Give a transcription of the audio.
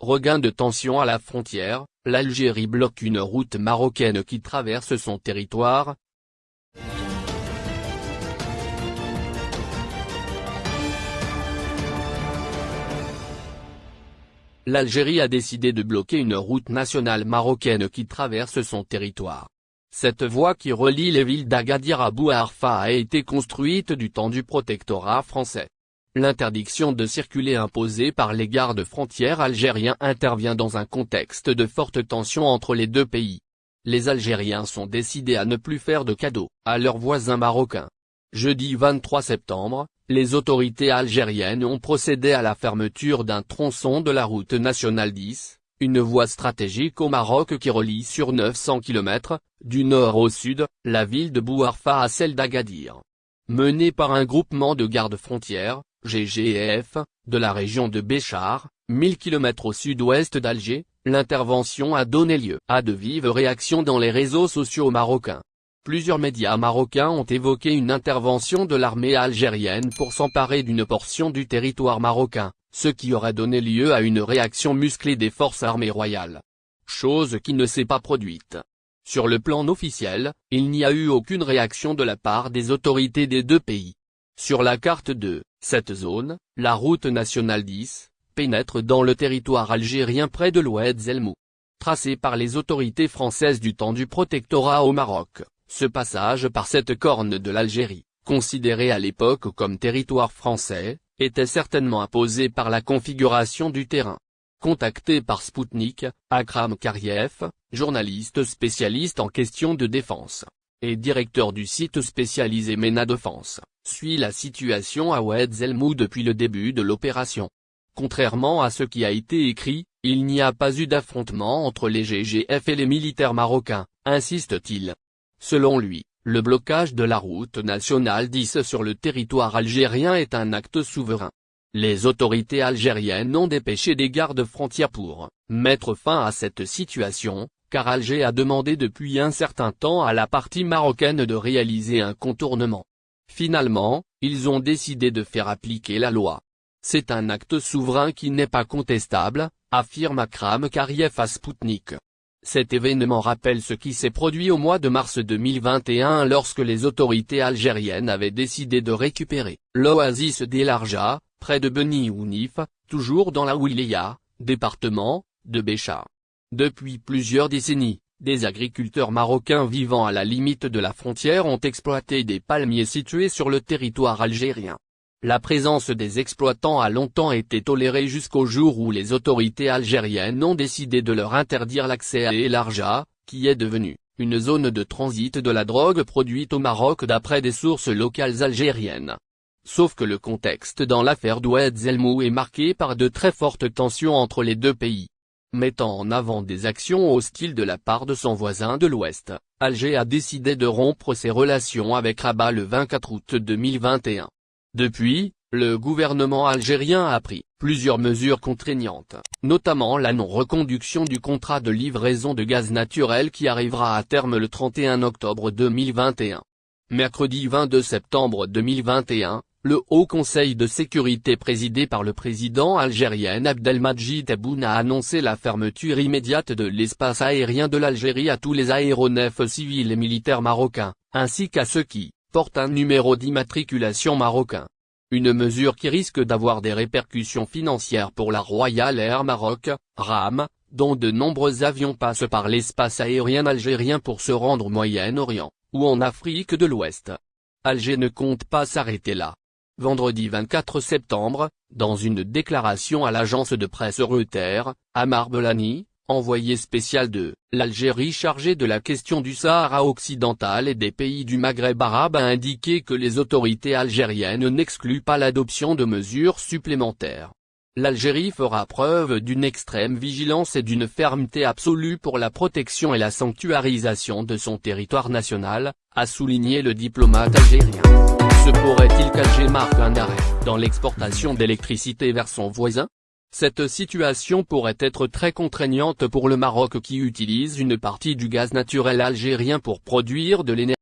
Regain de tension à la frontière, l'Algérie bloque une route marocaine qui traverse son territoire, l'Algérie a décidé de bloquer une route nationale marocaine qui traverse son territoire. Cette voie qui relie les villes d'Agadir à Bouarfa a été construite du temps du protectorat français. L'interdiction de circuler imposée par les gardes frontières algériens intervient dans un contexte de forte tension entre les deux pays. Les Algériens sont décidés à ne plus faire de cadeaux à leurs voisins marocains. Jeudi 23 septembre, les autorités algériennes ont procédé à la fermeture d'un tronçon de la route nationale 10, une voie stratégique au Maroc qui relie sur 900 km, du nord au sud, la ville de Bouarfa à celle d'Agadir. Menée par un groupement de gardes-frontières, GGF, de la région de Béchar, 1000 km au sud-ouest d'Alger, l'intervention a donné lieu à de vives réactions dans les réseaux sociaux marocains. Plusieurs médias marocains ont évoqué une intervention de l'armée algérienne pour s'emparer d'une portion du territoire marocain, ce qui aurait donné lieu à une réaction musclée des forces armées royales. Chose qui ne s'est pas produite. Sur le plan officiel, il n'y a eu aucune réaction de la part des autorités des deux pays. Sur la carte de cette zone, la route nationale 10, pénètre dans le territoire algérien près de l'Oued Zelmou. Tracée par les autorités françaises du temps du protectorat au Maroc, ce passage par cette corne de l'Algérie, considérée à l'époque comme territoire français, était certainement imposé par la configuration du terrain. Contacté par Spoutnik, Akram Kariev, journaliste spécialiste en questions de défense, et directeur du site spécialisé MENA Défense, suit la situation à Oued Zelmou depuis le début de l'opération. Contrairement à ce qui a été écrit, il n'y a pas eu d'affrontement entre les GGF et les militaires marocains, insiste-t-il. Selon lui, le blocage de la route nationale 10 sur le territoire algérien est un acte souverain. Les autorités algériennes ont dépêché des gardes frontières pour mettre fin à cette situation, car Alger a demandé depuis un certain temps à la partie marocaine de réaliser un contournement. Finalement, ils ont décidé de faire appliquer la loi. C'est un acte souverain qui n'est pas contestable, affirme Akram Kariev à Spoutnik. Cet événement rappelle ce qui s'est produit au mois de mars 2021 lorsque les autorités algériennes avaient décidé de récupérer l'oasis d'El Arja, près de Beni Ounif, toujours dans la Ouilia, département, de Bécha. Depuis plusieurs décennies, des agriculteurs marocains vivant à la limite de la frontière ont exploité des palmiers situés sur le territoire algérien. La présence des exploitants a longtemps été tolérée jusqu'au jour où les autorités algériennes ont décidé de leur interdire l'accès à El Arja, qui est devenue une zone de transit de la drogue produite au Maroc d'après des sources locales algériennes. Sauf que le contexte dans l'affaire d'Oued Zelmou est marqué par de très fortes tensions entre les deux pays. Mettant en avant des actions hostiles de la part de son voisin de l'Ouest, Alger a décidé de rompre ses relations avec Rabat le 24 août 2021. Depuis, le gouvernement algérien a pris plusieurs mesures contraignantes, notamment la non-reconduction du contrat de livraison de gaz naturel qui arrivera à terme le 31 octobre 2021. Mercredi 22 septembre 2021, le Haut Conseil de sécurité présidé par le président algérien Abdelmadjid Tebboune a annoncé la fermeture immédiate de l'espace aérien de l'Algérie à tous les aéronefs civils et militaires marocains, ainsi qu'à ceux qui, porte un numéro d'immatriculation marocain. Une mesure qui risque d'avoir des répercussions financières pour la Royal Air Maroc, RAM, dont de nombreux avions passent par l'espace aérien algérien pour se rendre au Moyen-Orient, ou en Afrique de l'Ouest. Alger ne compte pas s'arrêter là. Vendredi 24 septembre, dans une déclaration à l'agence de presse Reuters, Amar Belani, envoyé spécial de l'Algérie chargé de la question du Sahara occidental et des pays du Maghreb arabe a indiqué que les autorités algériennes n'excluent pas l'adoption de mesures supplémentaires. L'Algérie fera preuve d'une extrême vigilance et d'une fermeté absolue pour la protection et la sanctuarisation de son territoire national, a souligné le diplomate algérien. Se pourrait-il qu'Alger marque un arrêt dans l'exportation d'électricité vers son voisin? Cette situation pourrait être très contraignante pour le Maroc qui utilise une partie du gaz naturel algérien pour produire de l'énergie.